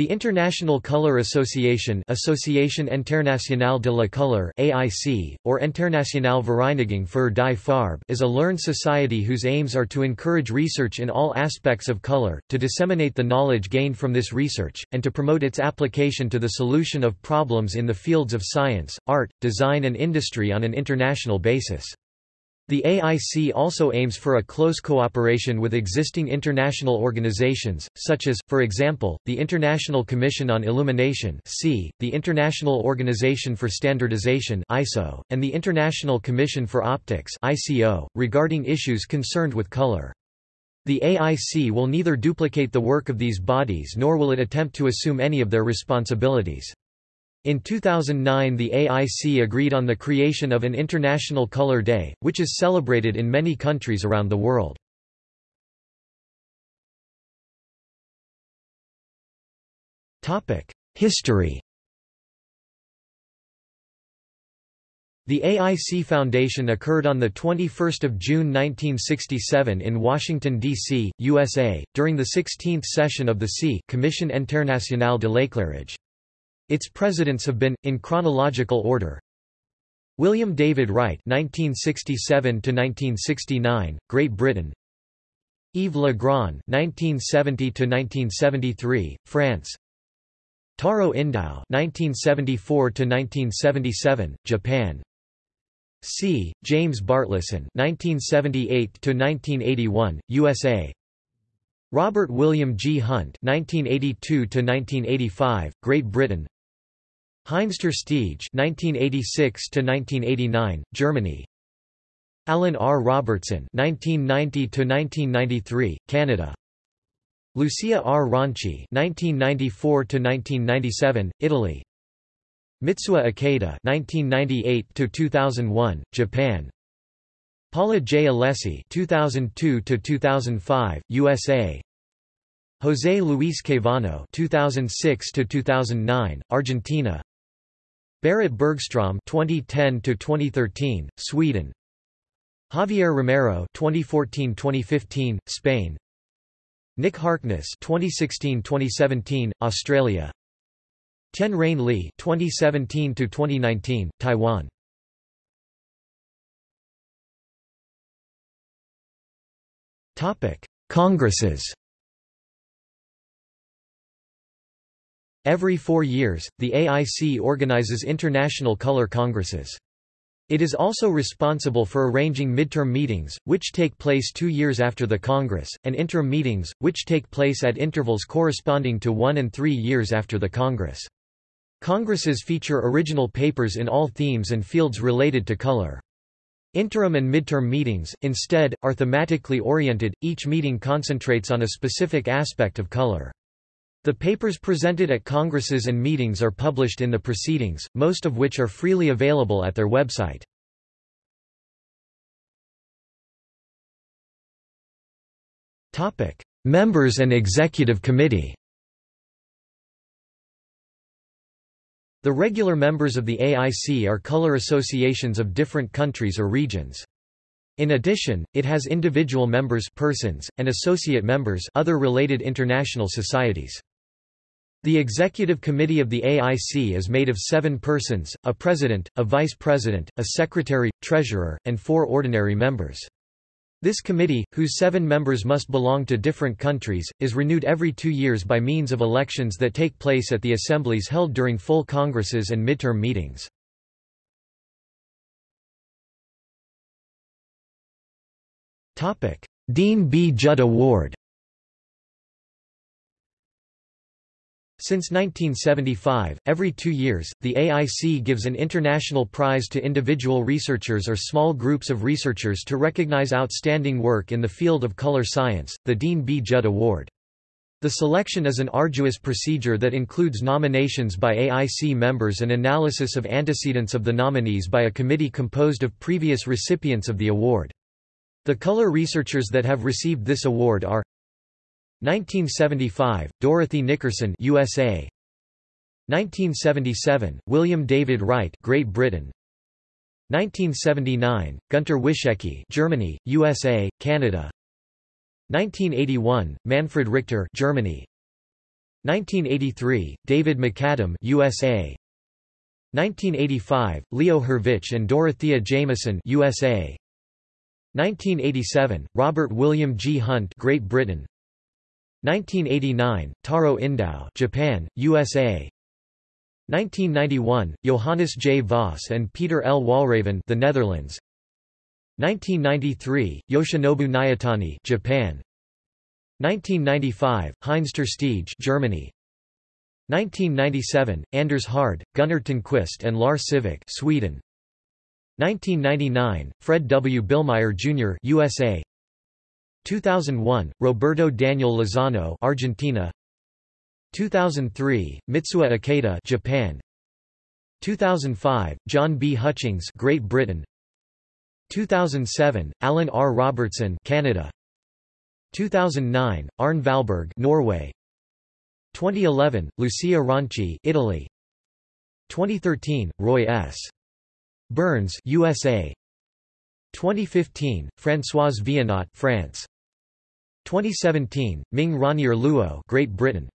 The International Color Association Association Internationale de la Couleur AIC, or Internationale Vereinigung für die Farbe is a learned society whose aims are to encourage research in all aspects of color, to disseminate the knowledge gained from this research, and to promote its application to the solution of problems in the fields of science, art, design and industry on an international basis. The AIC also aims for a close cooperation with existing international organizations, such as, for example, the International Commission on Illumination the International Organization for Standardization and the International Commission for Optics regarding issues concerned with color. The AIC will neither duplicate the work of these bodies nor will it attempt to assume any of their responsibilities. In 2009 the AIC agreed on the creation of an International Color Day, which is celebrated in many countries around the world. History The AIC Foundation occurred on 21 June 1967 in Washington, D.C., USA, during the 16th session of the C Commission Internationale de l'Éclairage. Its presidents have been, in chronological order, William David Wright (1967–1969), Great Britain; Yves Le Grand (1970–1973), France; Tarow Indow (1974–1977), Japan; C. James Bartleson (1978–1981), USA; Robert William G. Hunt (1982–1985), Great Britain; Heinz Terstiege (1986–1989), Germany. Alan R. Robertson (1990–1993), Canada. Lucia R. Ronchi (1994–1997), Italy. Mitsuo Ikeda (1998–2001), Japan. Paula J. Alessi (2002–2005), USA. José Luis Caivano (2006–2009), Argentina. Berit Bergstrom 2010 to 2013 Sweden. Javier Romero 2014-2015 Spain. Nick Harkness 2016-2017 Australia. Tien-Rong Lee 2017 to 2019 Taiwan. Topic Congresses Every four years, the AIC organizes international color congresses. It is also responsible for arranging midterm meetings, which take place two years after the Congress, and interim meetings, which take place at intervals corresponding to one and three years after the Congress. Congresses feature original papers in all themes and fields related to color. Interim and midterm meetings, instead, are thematically oriented, each meeting concentrates on a specific aspect of color. The papers presented at congresses and meetings are published in the proceedings, most of which are freely available at their website. Members and Executive Committee The regular members of the AIC are color associations of different countries or regions. In addition, it has individual members persons, and associate members other related international societies. The executive committee of the AIC is made of seven persons, a president, a vice president, a secretary, treasurer, and four ordinary members. This committee, whose seven members must belong to different countries, is renewed every two years by means of elections that take place at the assemblies held during full congresses and midterm meetings. Deane B. Judd Award Since 1975, every two years, the AIC gives an international prize to individual researchers or small groups of researchers to recognize outstanding work in the field of color science, the Deane B. Judd Award. The selection is an arduous procedure that includes nominations by AIC members and analysis of antecedents of the nominees by a committee composed of previous recipients of the award. The color researchers that have received this award are 1975, Dorothy Nickerson USA 1977, William David Wright Great Britain. 1979, Gunter Wyszecki Germany, USA, Canada. 1981, Manfred Richter Germany. 1983, David MacAdam USA 1985, Leo Hurvich and Dorothea Jameson USA 1987, Robert William G. Hunt Great Britain 1989, Tarow Indow Japan, USA 1991, Johannes J. Vos and Peter L. Walraven the Netherlands 1993, Yoshinobu Nayatani Japan 1995, Heinz ter Germany 1997, Anders Hard, Gunnar Tonnquist and Lars Sivik Sweden 1999, Fred W. Billmeyer Jr. USA 2001, Roberto Daniel Lozano Argentina. 2003, Mitsuo Ikeda Japan. 2005, John B. Hutchings Great Britain. 2007, Alan R. Robertson Canada. 2009, Arne Valberg Norway. 2011, Lucia Ronchi Italy. 2013, Roy S. Berns USA 2015, Françoise Viénot France 2017, Ming Ronnier Luo Great Britain